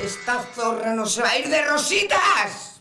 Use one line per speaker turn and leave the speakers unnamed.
Esta zorra no se va a ir de rositas.